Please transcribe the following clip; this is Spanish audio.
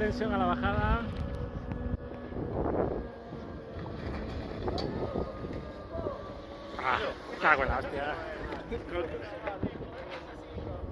tensión a la bajada. Ah, cago en la hostia.